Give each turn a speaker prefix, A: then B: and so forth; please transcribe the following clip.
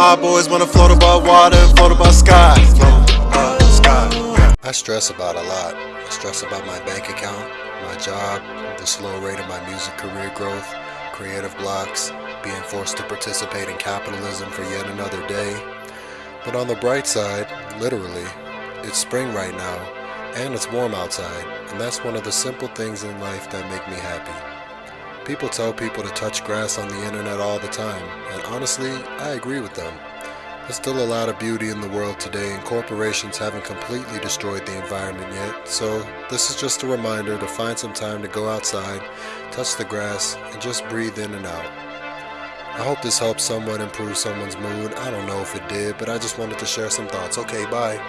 A: My boys wanna float above water. Float above sky. I stress about a lot. I stress about my bank account, my job, the slow rate of my music career growth, creative blocks, being forced to participate in capitalism for yet another day. But on the bright side, literally, it's spring right now, and it's warm outside, and that's one of the simple things in life that make me happy. People tell people to touch grass on the internet all the time, and honestly, I agree with them. There's still a lot of beauty in the world today, and corporations haven't completely destroyed the environment yet, so this is just a reminder to find some time to go outside, touch the grass, and just breathe in and out. I hope this helps somewhat improve someone's mood. I don't know if it did, but I just wanted to share some thoughts. Okay, bye.